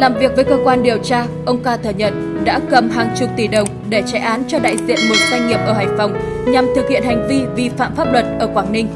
Làm việc với cơ quan điều tra, ông ca thừa nhận đã cầm hàng chục tỷ đồng để chạy án cho đại diện một doanh nghiệp ở Hải Phòng nhằm thực hiện hành vi vi phạm pháp luật ở Quảng Ninh.